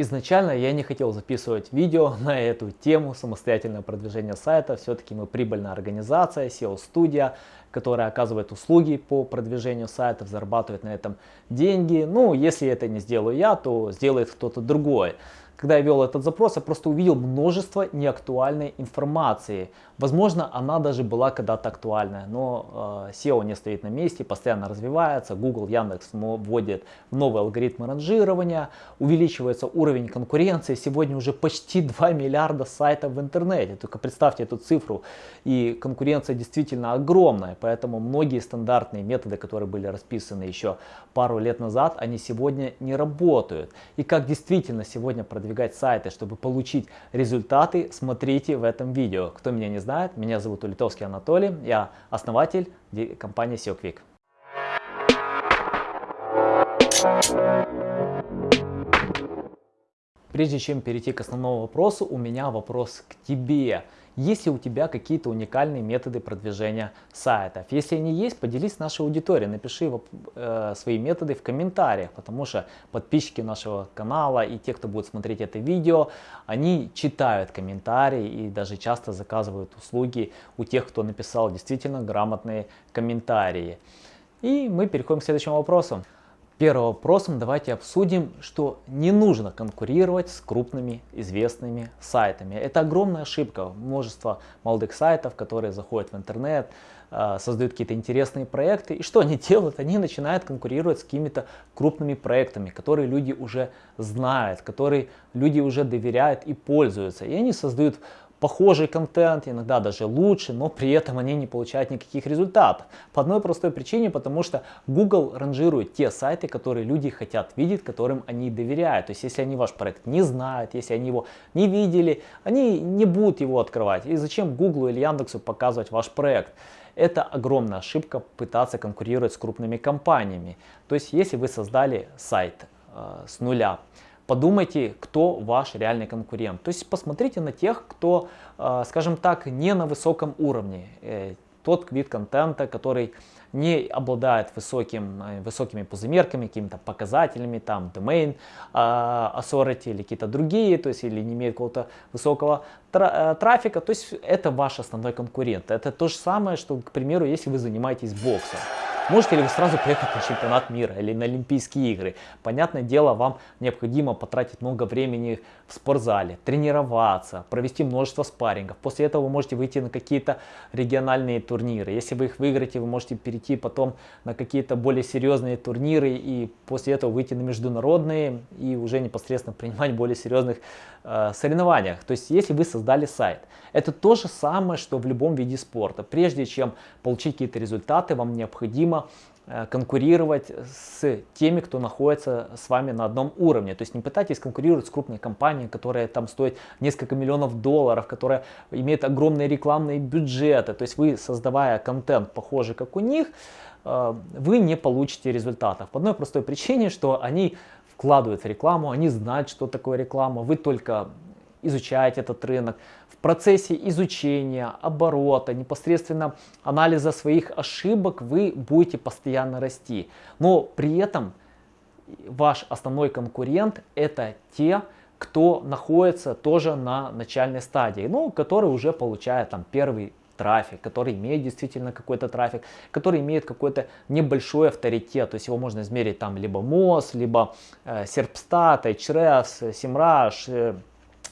Изначально я не хотел записывать видео на эту тему самостоятельное продвижение сайта. Все-таки мы прибыльная организация, SEO-студия, которая оказывает услуги по продвижению сайтов, зарабатывает на этом деньги. Ну, если это не сделаю я, то сделает кто-то другой. Когда я вел этот запрос, я просто увидел множество неактуальной информации. Возможно, она даже была когда-то актуальная, но э, SEO не стоит на месте, постоянно развивается. Google, Яндекс вводят новые алгоритмы ранжирования, увеличивается уровень конкуренции. Сегодня уже почти 2 миллиарда сайтов в интернете. Только представьте эту цифру. И конкуренция действительно огромная, поэтому многие стандартные методы, которые были расписаны еще пару лет назад, они сегодня не работают. И как действительно сегодня продвигать сайты, чтобы получить результаты, смотрите в этом видео. Кто меня не знает, меня зовут Улитовский Анатолий, я основатель компании SEO Quick. Прежде чем перейти к основному вопросу, у меня вопрос к тебе. Есть ли у тебя какие-то уникальные методы продвижения сайтов? Если они есть, поделись с нашей аудиторией, напиши э, свои методы в комментариях, потому что подписчики нашего канала и те, кто будет смотреть это видео, они читают комментарии и даже часто заказывают услуги у тех, кто написал действительно грамотные комментарии. И мы переходим к следующему вопросу. Первым вопросом давайте обсудим, что не нужно конкурировать с крупными известными сайтами. Это огромная ошибка. Множество молодых сайтов, которые заходят в интернет, э, создают какие-то интересные проекты. И что они делают? Они начинают конкурировать с какими-то крупными проектами, которые люди уже знают, которые люди уже доверяют и пользуются. И они создают похожий контент, иногда даже лучше, но при этом они не получают никаких результатов. По одной простой причине, потому что Google ранжирует те сайты, которые люди хотят видеть, которым они доверяют. То есть если они ваш проект не знают, если они его не видели, они не будут его открывать. И зачем Google или Яндексу показывать ваш проект? Это огромная ошибка пытаться конкурировать с крупными компаниями. То есть если вы создали сайт э, с нуля, подумайте, кто ваш реальный конкурент. То есть посмотрите на тех, кто, э, скажем так, не на высоком уровне. Э, тот вид контента, который не обладает высоким, э, высокими позымерками, какими-то показателями, там, domain authority или какие-то другие, то есть или не имеет какого-то высокого трафика, то есть это ваш основной конкурент. Это то же самое, что, к примеру, если вы занимаетесь боксом. Можете ли вы сразу поехать на чемпионат мира или на Олимпийские игры? Понятное дело, вам необходимо потратить много времени в спортзале, тренироваться, провести множество спаррингов. После этого вы можете выйти на какие-то региональные турниры. Если вы их выиграете, вы можете перейти потом на какие-то более серьезные турниры и после этого выйти на международные и уже непосредственно принимать более серьезных э, соревнованиях. То есть, если вы создали сайт, это то же самое, что в любом виде спорта. Прежде чем получить какие-то результаты, вам необходимо Э, конкурировать с теми, кто находится с вами на одном уровне. То есть не пытайтесь конкурировать с крупной компанией, которая там стоит несколько миллионов долларов, которая имеет огромные рекламные бюджеты. То есть вы, создавая контент похожий как у них, э, вы не получите результатов. По одной простой причине, что они вкладывают в рекламу, они знают, что такое реклама. Вы только изучаете этот рынок. В процессе изучения, оборота, непосредственно анализа своих ошибок вы будете постоянно расти. Но при этом ваш основной конкурент это те, кто находится тоже на начальной стадии, ну, который уже получает там первый трафик, который имеет действительно какой-то трафик, который имеет какой-то небольшой авторитет. То есть его можно измерить там либо МОЗ, либо э, Serpstat, Ahrefs, Semrush, э,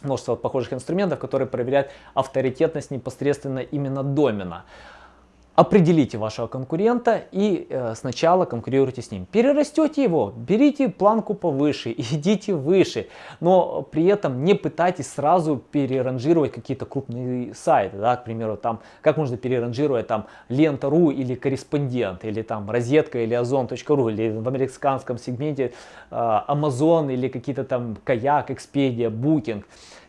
множество похожих инструментов, которые проверяют авторитетность непосредственно именно домена. Определите вашего конкурента и э, сначала конкурируйте с ним. Перерастете его, берите планку повыше, идите выше, но при этом не пытайтесь сразу переранжировать какие-то крупные сайты. Да, к примеру, там, как можно переранжировать там лента.ру или корреспондент, или там розетка или озон.ру, или в американском сегменте э, Amazon или какие-то там Kayak, Expedia, Booking.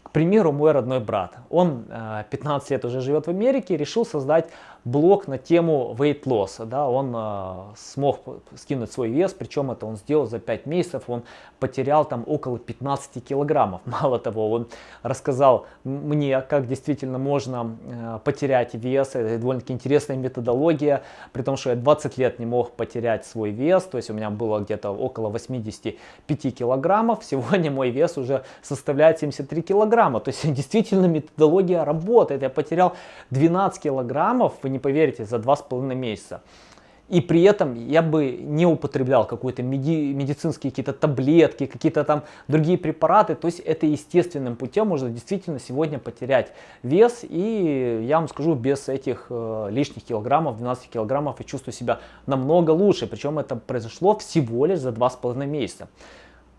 К примеру, мой родной брат, он 15 э, лет уже живет в Америке, решил создать блог на тему weight loss. Да, он э, смог скинуть свой вес, причем это он сделал за 5 месяцев. Он потерял там около 15 килограммов. Мало того, он рассказал мне, как действительно можно э, потерять вес. Это довольно-таки интересная методология, при том, что я 20 лет не мог потерять свой вес. То есть у меня было где-то около 85 килограммов. Сегодня мой вес уже составляет 73 килограмма. То есть действительно методология работает. Я потерял 12 килограммов, вы не поверите, за 2,5 месяца. И при этом я бы не употреблял какие-то меди медицинские какие-то таблетки, какие-то там другие препараты. То есть это естественным путем можно действительно сегодня потерять вес. И я вам скажу, без этих э, лишних килограммов, 12 килограммов, я чувствую себя намного лучше. Причем это произошло всего лишь за 2,5 месяца.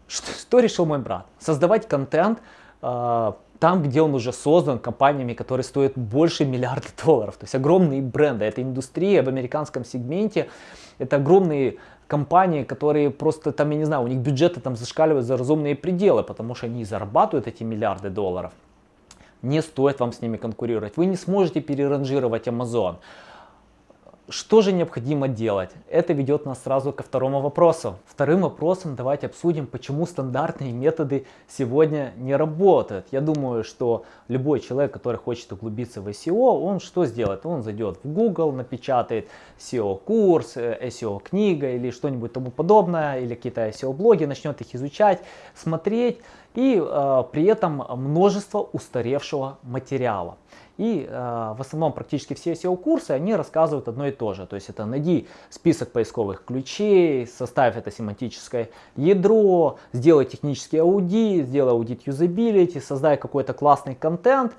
Что, что решил мой брат? Создавать контент, э, там, где он уже создан компаниями, которые стоят больше миллиарда долларов. То есть огромные бренды, это индустрия в американском сегменте, это огромные компании, которые просто там, я не знаю, у них бюджеты там зашкаливают за разумные пределы, потому что они зарабатывают эти миллиарды долларов. Не стоит вам с ними конкурировать. Вы не сможете переранжировать Amazon. Что же необходимо делать? Это ведет нас сразу ко второму вопросу. Вторым вопросом давайте обсудим, почему стандартные методы сегодня не работают. Я думаю, что любой человек, который хочет углубиться в SEO, он что сделает? Он зайдет в Google, напечатает SEO-курс, SEO-книга или что-нибудь тому подобное, или какие-то SEO-блоги, начнет их изучать, смотреть, и э, при этом множество устаревшего материала. И э, в основном практически все SEO-курсы, они рассказывают одно и то же. То есть это найди список поисковых ключей, составь это семантическое ядро, сделай технический аудит, сделай аудит юзабилити, создай какой-то классный контент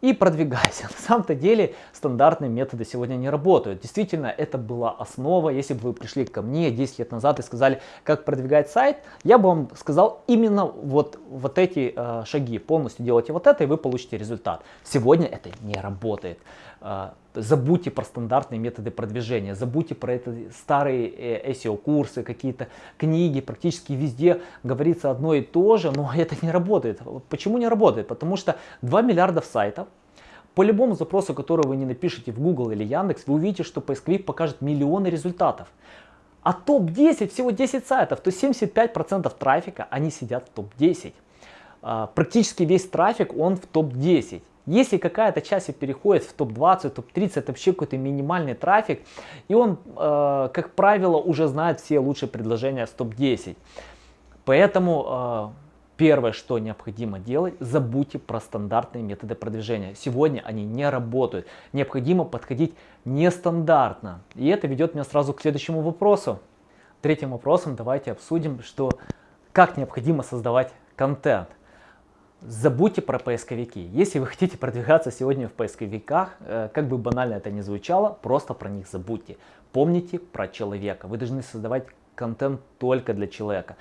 и продвигайся. На самом-то деле стандартные методы сегодня не работают. Действительно, это была основа. Если бы вы пришли ко мне 10 лет назад и сказали, как продвигать сайт, я бы вам сказал именно вот, вот эти э, шаги. Полностью делайте вот это, и вы получите результат. Сегодня это не работает. Э, забудьте про стандартные методы продвижения, забудьте про это старые э, SEO-курсы, какие-то книги, практически везде говорится одно и то же, но это не работает. Почему не работает? Потому что 2 миллиарда сайтов, по любому запросу, который вы не напишете в Google или Яндекс, вы увидите, что поисковик покажет миллионы результатов. А топ-10 всего 10 сайтов, то есть 75% трафика, они сидят в топ-10. А, практически весь трафик, он в топ-10. Если какая-то часть переходит в топ-20, топ-30, это вообще какой-то минимальный трафик, и он, э, как правило, уже знает все лучшие предложения с топ-10. Поэтому э, первое, что необходимо делать, забудьте про стандартные методы продвижения. Сегодня они не работают. Необходимо подходить нестандартно. И это ведет меня сразу к следующему вопросу. Третьим вопросом давайте обсудим, что как необходимо создавать контент. Забудьте про поисковики. Если вы хотите продвигаться сегодня в поисковиках, э, как бы банально это ни звучало, просто про них забудьте. Помните про человека. Вы должны создавать контент только для человека.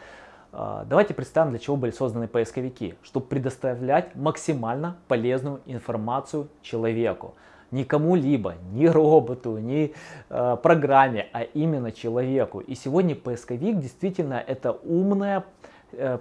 Э, давайте представим, для чего были созданы поисковики. Чтобы предоставлять максимально полезную информацию человеку. Не кому-либо, не роботу, не э, программе, а именно человеку. И сегодня поисковик действительно это умная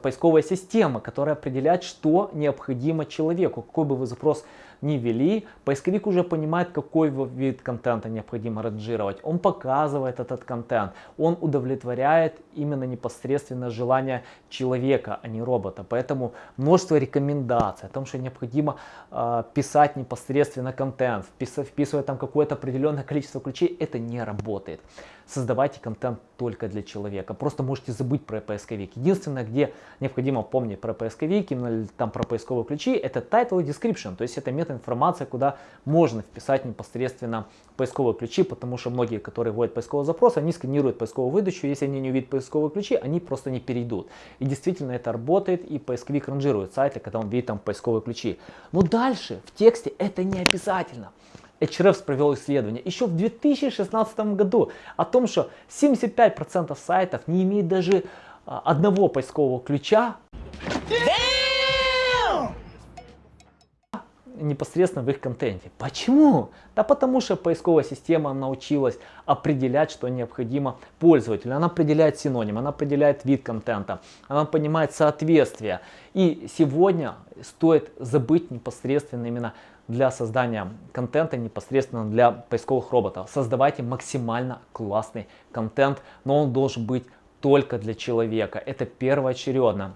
поисковая система, которая определяет, что необходимо человеку. Какой бы вы запрос ни ввели, поисковик уже понимает, какой вид контента необходимо ранжировать. Он показывает этот контент, он удовлетворяет именно непосредственно желание человека, а не робота. Поэтому множество рекомендаций о том, что необходимо э, писать непосредственно контент, вписывая там какое-то определенное количество ключей, это не работает создавайте контент только для человека. Просто можете забыть про поисковик. Единственное, где необходимо помнить про поисковик, именно там про поисковые ключи, это title и description. То есть это метаинформация, куда можно вписать непосредственно поисковые ключи, потому что многие, которые вводят поисковый запрос, они сканируют поисковую выдачу. Если они не увидят поисковые ключи, они просто не перейдут. И действительно это работает, и поисковик ранжирует сайты, когда он видит там поисковые ключи. Но дальше в тексте это не обязательно. Hrefs провел исследование еще в 2016 году о том, что 75% сайтов не имеют даже а, одного поискового ключа. Непосредственно в их контенте. Почему? Да потому что поисковая система научилась определять, что необходимо пользователю. Она определяет синоним, она определяет вид контента, она понимает соответствие. И сегодня стоит забыть непосредственно именно для создания контента, непосредственно для поисковых роботов. Создавайте максимально классный контент, но он должен быть только для человека. Это первоочередно.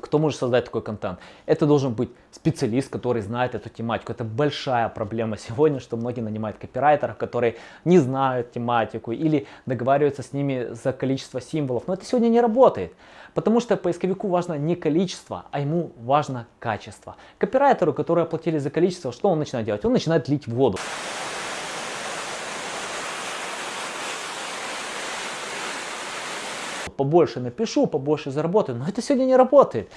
Кто может создать такой контент? Это должен быть специалист, который знает эту тематику. Это большая проблема сегодня, что многие нанимают копирайтеров, которые не знают тематику или договариваются с ними за количество символов. Но это сегодня не работает. Потому что поисковику важно не количество, а ему важно качество. Копирайтеру, который оплатили за количество, что он начинает делать? Он начинает лить воду. Побольше напишу, побольше заработаю. Но это сегодня не работает.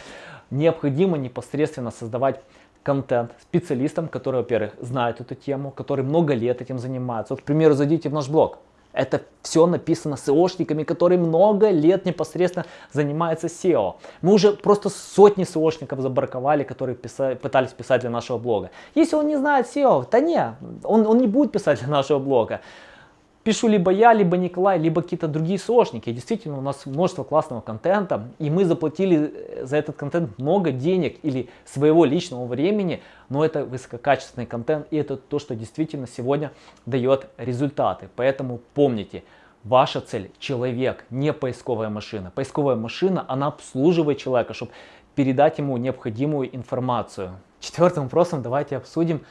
Необходимо непосредственно создавать контент специалистам, которые, во-первых, знают эту тему, которые много лет этим занимаются. Вот, к примеру, зайдите в наш блог. Это все написано SEOшниками, которые много лет непосредственно занимаются SEO. Мы уже просто сотни SEOшников забраковали, которые писали, пытались писать для нашего блога. Если он не знает SEO, то не, он, он не будет писать для нашего блога пишу либо я, либо Николай, либо какие-то другие сошники. Действительно, у нас множество классного контента, и мы заплатили э, за этот контент много денег или своего личного времени, но это высококачественный контент, и это то, что действительно сегодня дает результаты. Поэтому помните, Ваша цель – человек, не поисковая машина. Поисковая машина, она обслуживает человека, чтобы передать ему необходимую информацию. Четвертым вопросом давайте обсудим,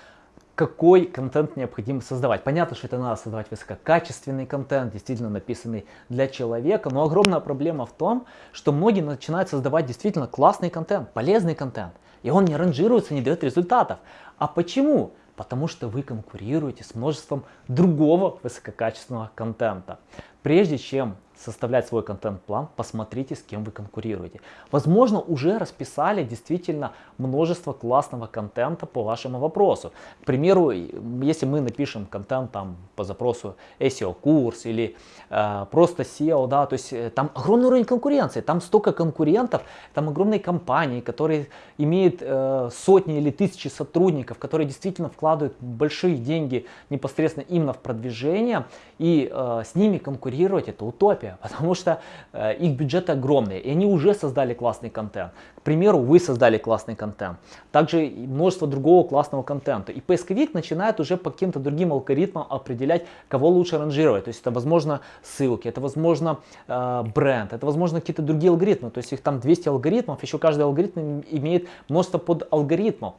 какой контент необходимо создавать. Понятно, что это надо создавать высококачественный контент, действительно написанный для человека, но огромная проблема в том, что многие начинают создавать действительно классный контент, полезный контент, и он не ранжируется, не дает результатов. А почему? Потому что вы конкурируете с множеством другого высококачественного контента. Прежде чем составлять свой контент-план, посмотрите, с кем вы конкурируете. Возможно, уже расписали действительно множество классного контента по вашему вопросу. К примеру, если мы напишем контент там по запросу SEO-курс или э, просто SEO, да, то есть э, там огромный уровень конкуренции, там столько конкурентов, там огромные компании, которые имеют э, сотни или тысячи сотрудников, которые действительно вкладывают большие деньги непосредственно именно в продвижение, и э, с ними конкурировать это утопия принципе, потому что э, их бюджеты огромные, и они уже создали классный контент. К примеру, вы создали классный контент, также множество другого классного контента. И поисковик начинает уже по каким-то другим алгоритмам определять, кого лучше ранжировать. То есть это, возможно, ссылки, это, возможно, э, бренд, это, возможно, какие-то другие алгоритмы. То есть их там 200 алгоритмов, еще каждый алгоритм имеет множество подалгоритмов.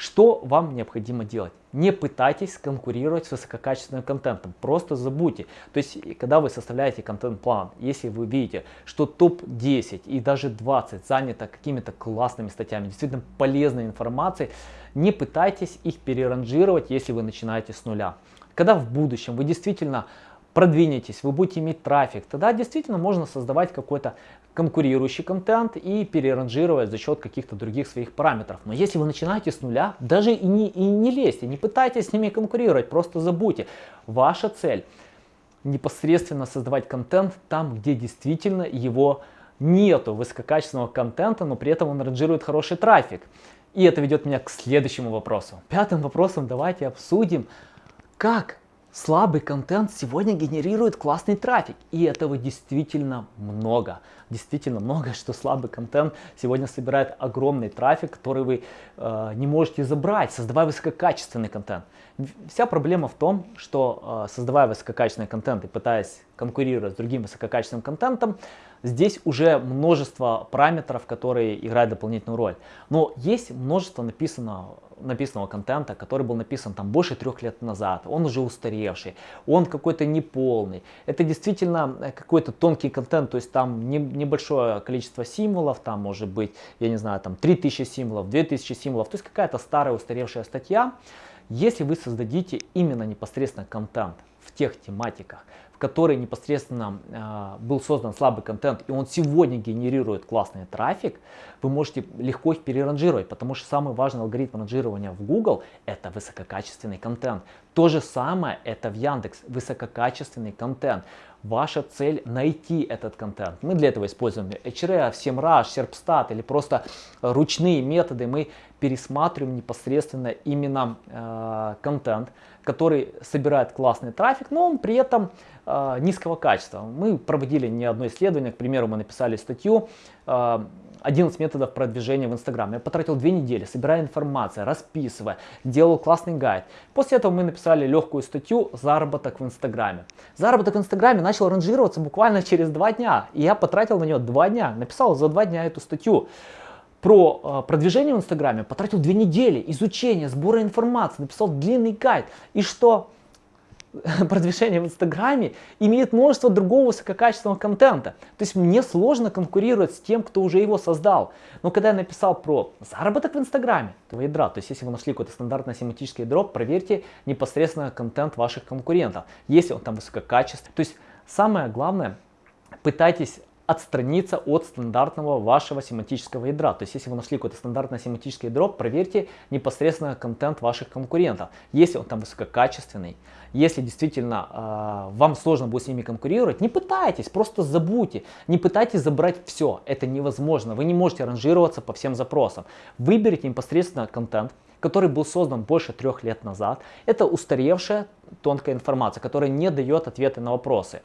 Что вам необходимо делать? Не пытайтесь конкурировать с высококачественным контентом, просто забудьте. То есть, когда вы составляете контент-план, если вы видите, что топ-10 и даже 20 занято какими-то классными статьями, действительно полезной информацией, не пытайтесь их переранжировать, если вы начинаете с нуля. Когда в будущем вы действительно продвинетесь, вы будете иметь трафик, тогда действительно можно создавать какой-то конкурирующий контент и переранжировать за счет каких-то других своих параметров. Но если вы начинаете с нуля, даже и не, и не лезьте, не пытайтесь с ними конкурировать, просто забудьте. Ваша цель непосредственно создавать контент там, где действительно его нету высококачественного контента, но при этом он ранжирует хороший трафик. И это ведет меня к следующему вопросу. Пятым вопросом давайте обсудим, как Слабый контент сегодня генерирует классный трафик, и этого действительно много. Действительно много, что слабый контент сегодня собирает огромный трафик, который вы э, не можете забрать, создавая высококачественный контент. Вся проблема в том, что э, создавая высококачественный контент и пытаясь конкурировать с другим высококачественным контентом, здесь уже множество параметров, которые играют дополнительную роль. Но есть множество написанного написанного контента, который был написан там больше трех лет назад, он уже устаревший, он какой-то неполный. Это действительно э, какой-то тонкий контент, то есть там не, небольшое количество символов, там может быть, я не знаю, там 3000 символов, 2000 символов, то есть какая-то старая устаревшая статья. Если вы создадите именно непосредственно контент в тех тематиках, который непосредственно э, был создан слабый контент, и он сегодня генерирует классный трафик, вы можете легко их переранжировать, потому что самый важный алгоритм ранжирования в Google это высококачественный контент. То же самое это в Яндекс, высококачественный контент. Ваша цель найти этот контент. Мы для этого используем Ahrefs, SEMrush, Serpstat или просто ручные методы. Мы пересматриваем непосредственно именно э, контент, который собирает классный трафик, но он при этом э, низкого качества. Мы проводили не одно исследование, к примеру, мы написали статью э, 11 методов продвижения в Инстаграме. Я потратил две недели, собирая информацию, расписывая, делал классный гайд. После этого мы написали легкую статью «Заработок в Инстаграме». Заработок в Инстаграме начал ранжироваться буквально через два дня. И я потратил на нее два дня, написал за два дня эту статью про э, продвижение в Инстаграме, потратил две недели изучения, сбора информации, написал длинный гайд. И что? продвижение в Инстаграме имеет множество другого высококачественного контента. То есть мне сложно конкурировать с тем, кто уже его создал. Но когда я написал про заработок в Инстаграме, то ядра, то есть если вы нашли какое-то стандартное семантическое ядро, проверьте непосредственно контент ваших конкурентов, если он там высококачественный. То есть самое главное, пытайтесь отстраниться от стандартного вашего семантического ядра. То есть, если вы нашли какое-то стандартное семантическое ядро, проверьте непосредственно контент ваших конкурентов. Если он там высококачественный, если действительно э, вам сложно будет с ними конкурировать, не пытайтесь, просто забудьте. Не пытайтесь забрать все, это невозможно. Вы не можете ранжироваться по всем запросам. Выберите непосредственно контент, который был создан больше трех лет назад. Это устаревшая тонкая информация, которая не дает ответы на вопросы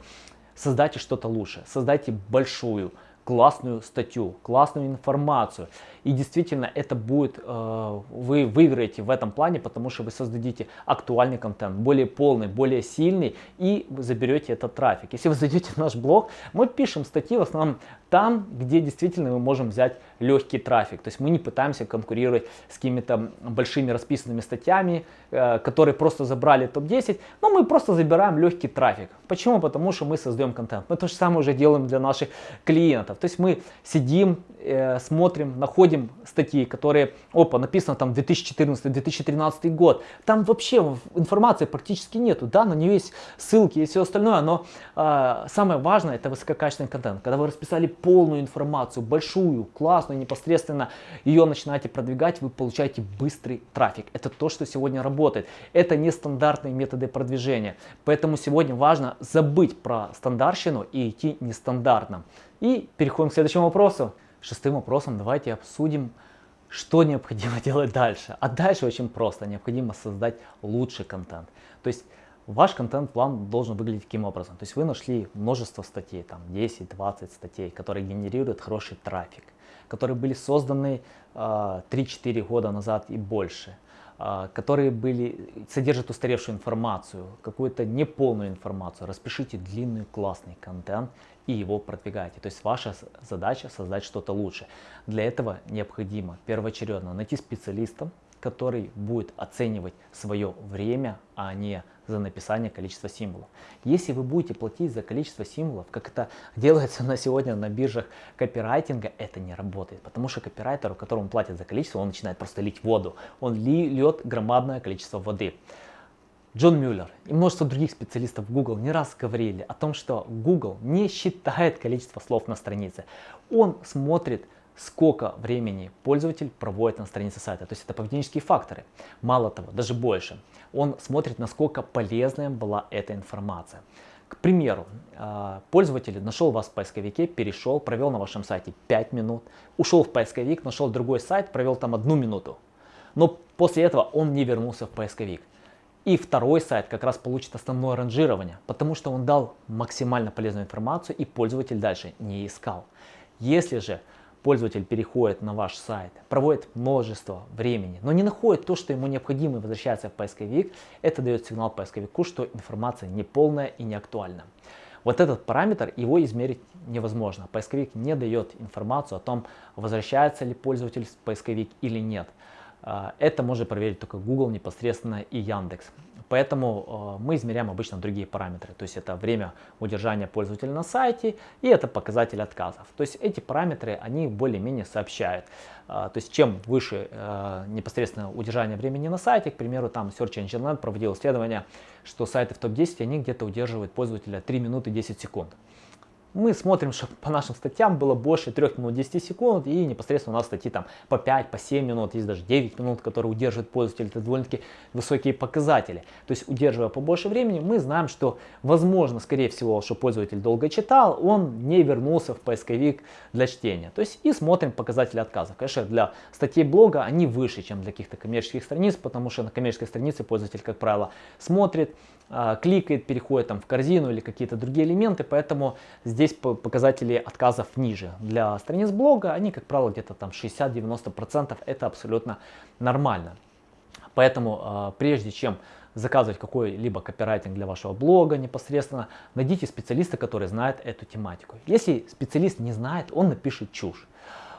создайте что-то лучше, создайте большую, классную статью, классную информацию. И действительно это будет, э, вы выиграете в этом плане, потому что вы создадите актуальный контент, более полный, более сильный, и заберете этот трафик. Если вы зайдете в наш блог, мы пишем статьи в основном там, где действительно мы можем взять легкий трафик. То есть мы не пытаемся конкурировать с какими-то большими расписанными статьями, э, которые просто забрали топ-10, но мы просто забираем легкий трафик. Почему? Потому что мы создаем контент. Мы то же самое уже делаем для наших клиентов. То есть мы сидим, э, смотрим, находим статьи, которые, опа, написано там 2014-2013 год. Там вообще информации практически нету. Да, на нее есть ссылки и все остальное, но э, самое важное это высококачественный контент. Когда вы расписали полную информацию, большую, классную, непосредственно ее начинаете продвигать, вы получаете быстрый трафик. Это то, что сегодня работает. Это не стандартные методы продвижения. Поэтому сегодня важно забыть про стандартщину и идти нестандартно. И переходим к следующему вопросу. Шестым вопросом давайте обсудим, что необходимо делать дальше. А дальше очень просто. Необходимо создать лучший контент. То есть Ваш контент-план должен выглядеть таким образом. То есть вы нашли множество статей, там 10-20 статей, которые генерируют хороший трафик, которые были созданы э, а, 3-4 года назад и больше, э, которые были, содержат устаревшую информацию, какую-то неполную информацию. Распишите длинный классный контент и его продвигайте. То есть ваша задача создать что-то лучше. Для этого необходимо первоочередно найти специалиста, который будет оценивать свое время, а не за написание количества символов. Если вы будете платить за количество символов, как это делается на сегодня на биржах копирайтинга, это не работает. Потому что копирайтеру, которому платят за количество, он начинает просто лить воду. Он льет громадное количество воды. Джон Мюллер и множество других специалистов Google не раз говорили о том, что Google не считает количество слов на странице. Он смотрит сколько времени пользователь проводит на странице сайта. То есть это поведенческие факторы. Мало того, даже больше. Он смотрит, насколько полезная была эта информация. К примеру, а, пользователь нашел вас в поисковике, перешел, провел на вашем сайте 5 минут, ушел в поисковик, нашел другой сайт, провел там одну минуту. Но после этого он не вернулся в поисковик. И второй сайт как раз получит основное ранжирование, потому что он дал максимально полезную информацию и пользователь дальше не искал. Если же пользователь переходит на ваш сайт, проводит множество времени, но не находит то, что ему необходимо и возвращается в поисковик, это дает сигнал поисковику, что информация неполная и не актуальна. Вот этот параметр, его измерить невозможно. Поисковик не дает информацию о том, возвращается ли пользователь в поисковик или нет. А, это может проверить только Google непосредственно и Яндекс. Поэтому э, мы измеряем обычно другие параметры. То есть это время удержания пользователя на сайте и это показатель отказов. То есть эти параметры, они более-менее сообщают. Э, то есть чем выше непосредственно удержание времени на сайте, к примеру, там Search Engine Land проводил исследование, что сайты в топ-10, они где-то удерживают пользователя 3 минуты 10 секунд. Мы смотрим, что по нашим статьям было больше 3 минут 10 секунд, и непосредственно у нас статьи там по 5, по 7 минут, есть даже 9 минут, которые удерживает пользователь. Это довольно-таки высокие показатели. То есть, удерживая побольше времени, мы знаем, что возможно, скорее всего, что пользователь долго читал, он не вернулся в поисковик для чтения. То есть, и смотрим показатели отказов. Конечно, для статей блога они выше, чем для каких-то коммерческих страниц, потому что на коммерческой странице пользователь, как правило, смотрит, кликает, переходит там в корзину или какие-то другие элементы, поэтому здесь показатели отказов ниже. Для страниц блога они, как правило, где-то там 60-90%, это абсолютно нормально. Поэтому а, прежде чем заказывать какой-либо копирайтинг для вашего блога непосредственно, найдите специалиста, который знает эту тематику. Если специалист не знает, он напишет чушь.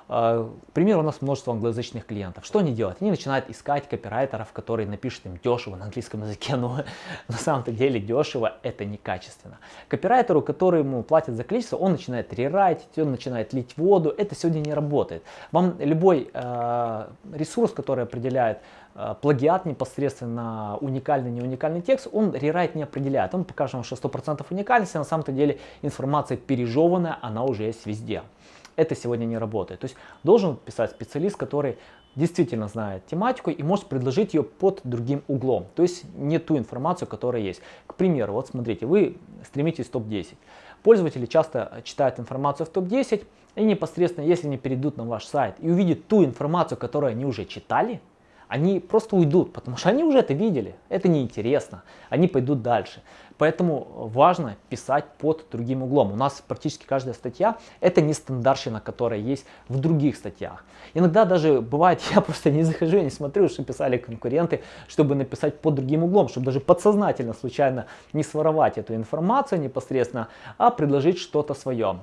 А, к примеру, у нас множество англоязычных клиентов. Что они делают? Они начинают искать копирайтеров, которые напишут им дешево на английском языке, но на самом-то деле дешево это некачественно. Копирайтеру, который ему платят за количество, он начинает рерайтить, он начинает лить воду. Это сегодня не работает. Вам любой э, ресурс, который определяет э, плагиат непосредственно уникальный, не уникальный текст, он рерайт не определяет. Он покажет вам, что 100% уникальности, а на самом-то деле информация пережеванная, она уже есть везде это сегодня не работает. То есть должен писать специалист, который действительно знает тематику и может предложить ее под другим углом. То есть не ту информацию, которая есть. К примеру, вот смотрите, вы стремитесь в топ-10. Пользователи часто читают информацию в топ-10 и непосредственно, если они перейдут на ваш сайт и увидят ту информацию, которую они уже читали, они просто уйдут, потому что они уже это видели, это неинтересно, они пойдут дальше. Поэтому важно писать под другим углом. У нас практически каждая статья это не стандартщина, которая есть в других статьях. Иногда даже бывает, я просто не захожу, не смотрю, что писали конкуренты, чтобы написать под другим углом, чтобы даже подсознательно, случайно не своровать эту информацию непосредственно, а предложить что-то свое.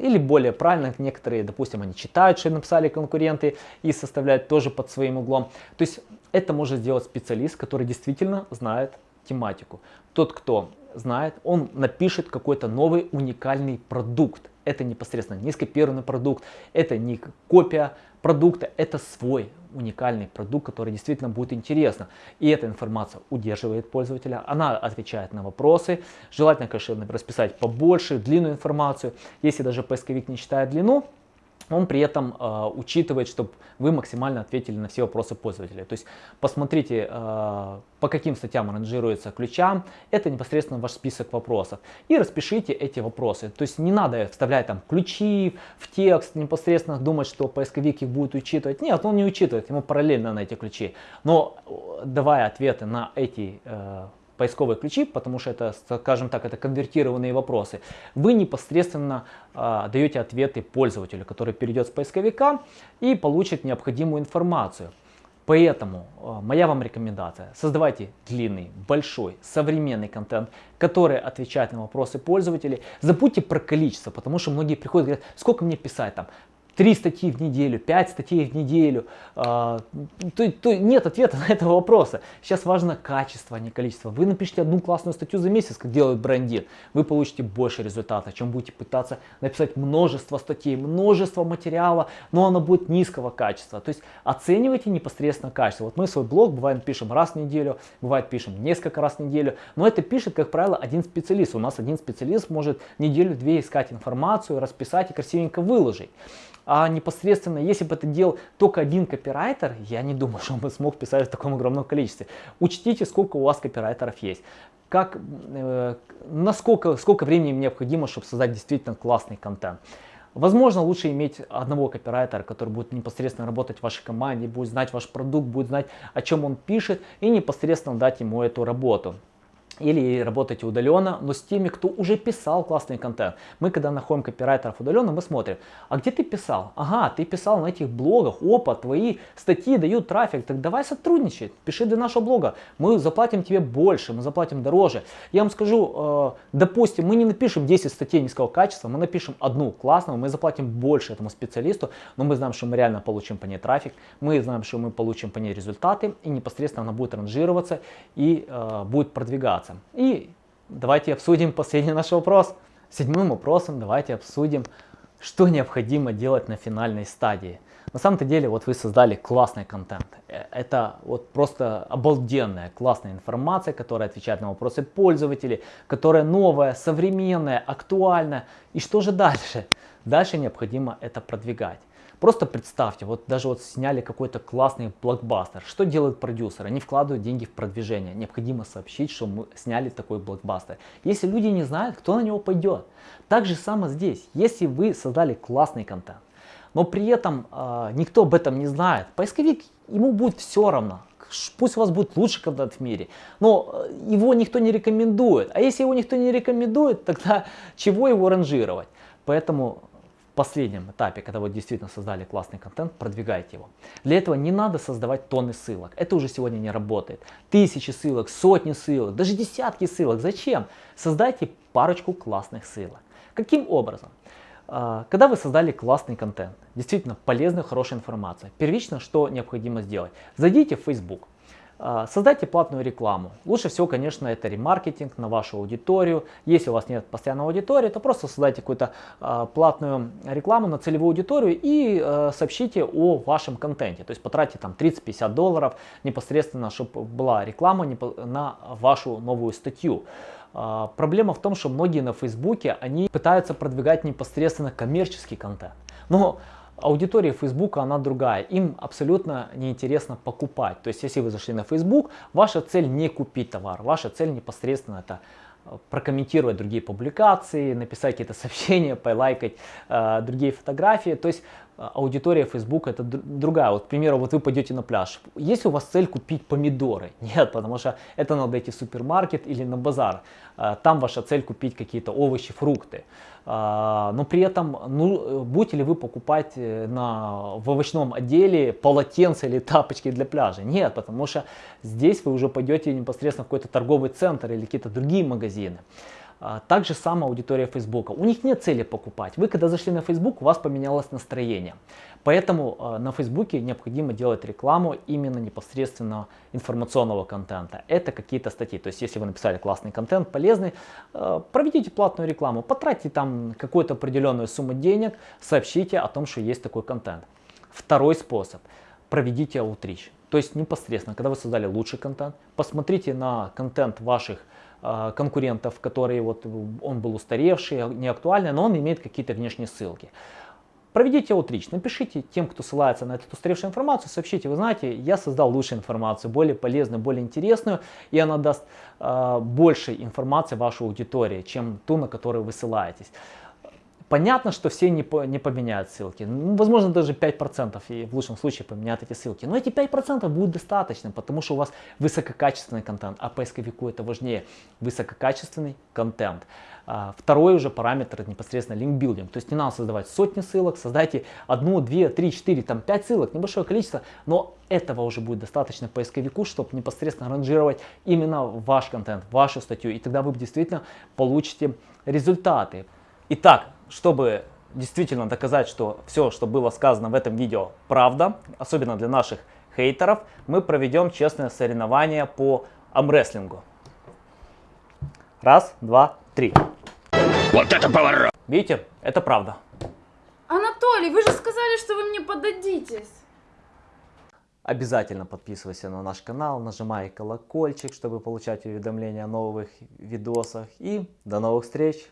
Или более правильно, некоторые, допустим, они читают, что написали конкуренты и составляют тоже под своим углом. То есть это может сделать специалист, который действительно знает тематику. Тот, кто знает, он напишет какой-то новый уникальный продукт. Это непосредственно не скопированный продукт, это не копия продукта, это свой уникальный продукт, который действительно будет интересно. И эта информация удерживает пользователя, она отвечает на вопросы. Желательно, конечно, расписать побольше, длинную информацию. Если даже поисковик не читает длину, он при этом э, учитывает, чтобы вы максимально ответили на все вопросы пользователя. То есть посмотрите, э, по каким статьям ранжируется ключам, это непосредственно ваш список вопросов. И распишите эти вопросы. То есть не надо вставлять там ключи в текст, непосредственно думать, что поисковик их будет учитывать. Нет, он не учитывает, ему параллельно на эти ключи. Но э, давая ответы на эти э, поисковые ключи, потому что это, скажем так, это конвертированные вопросы, вы непосредственно э, даете ответы пользователю, который перейдет с поисковика и получит необходимую информацию. Поэтому э, моя вам рекомендация, создавайте длинный, большой, современный контент, который отвечает на вопросы пользователей. Забудьте про количество, потому что многие приходят и говорят, сколько мне писать там, 3 статьи в неделю, 5 статей в неделю. А, то, то нет ответа на этого вопроса. Сейчас важно качество, а не количество. Вы напишите одну классную статью за месяц, как делает брендин, вы получите больше результата, чем будете пытаться написать множество статей, множество материала, но оно будет низкого качества. То есть оценивайте непосредственно качество. Вот мы свой блог бывает пишем раз в неделю, бывает пишем несколько раз в неделю, но это пишет, как правило, один специалист. У нас один специалист может неделю-две искать информацию, расписать и красивенько выложить. А непосредственно, если бы это делал только один копирайтер, я не думаю, что он бы смог писать в таком огромном количестве. Учтите, сколько у вас копирайтеров есть. Как, э, насколько, сколько времени необходимо, чтобы создать действительно классный контент. Возможно, лучше иметь одного копирайтера, который будет непосредственно работать в вашей команде, будет знать ваш продукт, будет знать, о чем он пишет, и непосредственно дать ему эту работу или работаете удаленно, но с теми, кто уже писал классный контент. Мы, когда находим копирайтеров удаленно, мы смотрим, а где ты писал? Ага, ты писал на этих блогах, опа, твои статьи дают трафик, так давай сотрудничать, пиши для нашего блога, мы заплатим тебе больше, мы заплатим дороже. Я вам скажу, э, допустим, мы не напишем 10 статей низкого качества, мы напишем одну классную, мы заплатим больше этому специалисту, но мы знаем, что мы реально получим по ней трафик, мы знаем, что мы получим по ней результаты, и непосредственно она будет ранжироваться и э, будет продвигаться заниматься. И давайте обсудим последний наш вопрос. Седьмым вопросом давайте обсудим, что необходимо делать на финальной стадии. На самом-то деле, вот вы создали классный контент. Э, это вот просто обалденная, классная информация, которая отвечает на вопросы пользователей, которая новая, современная, актуальная. И что же дальше? Дальше необходимо это продвигать. Просто представьте, вот даже вот сняли какой-то классный блокбастер. Что делают продюсеры? Они вкладывают деньги в продвижение. Необходимо сообщить, что мы сняли такой блокбастер. Если люди не знают, кто на него пойдет. Так же самое здесь. Если вы создали классный контент, но при этом э, никто об этом не знает, поисковик ему будет все равно. Пусть у вас будет лучший контент в мире, но э, его никто не рекомендует. А если его никто не рекомендует, тогда чего его ранжировать? Поэтому последнем этапе, когда вы действительно создали классный контент, продвигайте его. Для этого не надо создавать тонны ссылок. Это уже сегодня не работает. Тысячи ссылок, сотни ссылок, даже десятки ссылок. Зачем? Создайте парочку классных ссылок. Каким образом? А, когда вы создали классный контент, действительно полезную, хорошую информацию, первично что необходимо сделать? Зайдите в Facebook. А, создайте платную рекламу. Лучше всего, конечно, это ремаркетинг на вашу аудиторию. Если у вас нет постоянной аудитории, то просто создайте какую-то а, платную рекламу на целевую аудиторию и а, сообщите о вашем контенте. То есть потратьте там 30-50 долларов непосредственно, чтобы была реклама на вашу новую статью. Проблема в том, что многие на Фейсбуке, они пытаются продвигать непосредственно коммерческий контент. Но аудитория Facebook, она другая. Им абсолютно неинтересно покупать. То есть, если вы зашли на Facebook, ваша цель не купить товар. Ваша цель непосредственно это э, прокомментировать другие публикации, написать какие-то сообщения, полайкать э, другие фотографии. То есть аудитория Facebook это другая. Вот, к примеру, вот вы пойдете на пляж. Есть у вас цель купить помидоры? Нет, потому что это надо идти в супермаркет или на базар. Э, там ваша цель купить какие-то овощи, фрукты. А, но при этом ну, будете ли вы покупать э, на, в овощном отделе полотенца или тапочки для пляжа? Нет, потому что здесь вы уже пойдете непосредственно в какой-то торговый центр или какие-то другие магазины. А, так же самая аудитория Фейсбука. У них нет цели покупать. Вы когда зашли на Facebook, у вас поменялось настроение. Поэтому а, на Фейсбуке необходимо делать рекламу именно непосредственно информационного контента. Это какие-то статьи. То есть если вы написали классный контент, полезный, а, проведите платную рекламу, потратьте там какую-то определенную сумму денег, сообщите о том, что есть такой контент. Второй способ. Проведите аутрич. То есть непосредственно, когда вы создали лучший контент, посмотрите на контент ваших Э, конкурентов, которые вот он был устаревший, не актуальный, но он имеет какие-то внешние ссылки. Проведите аутрич, напишите тем, кто ссылается на эту устаревшую информацию, сообщите, вы знаете, я создал лучшую информацию, более полезную, более интересную, и она даст э, больше информации вашей аудитории, чем ту, на которую вы ссылаетесь. Понятно, что все не, по, не поменяют ссылки. Ну, возможно, даже 5% и в лучшем случае поменяют эти ссылки. Но эти 5% будут достаточно, потому что у вас высококачественный контент, а поисковику это важнее. Высококачественный контент. А, второй уже параметр это непосредственно линкбилдинг. То есть не надо создавать сотни ссылок, создайте одну, две, три, четыре, там пять ссылок, небольшое количество, но этого уже будет достаточно поисковику, чтобы непосредственно ранжировать именно ваш контент, вашу статью. И тогда вы действительно получите результаты. Итак, чтобы действительно доказать, что все, что было сказано в этом видео, правда, особенно для наших хейтеров, мы проведем честное соревнование по амрестлингу. Раз, два, три. Вот это поворот! Видите, это правда. Анатолий, вы же сказали, что вы мне подадитесь. Обязательно подписывайся на наш канал, нажимай колокольчик, чтобы получать уведомления о новых видосах. И до новых встреч!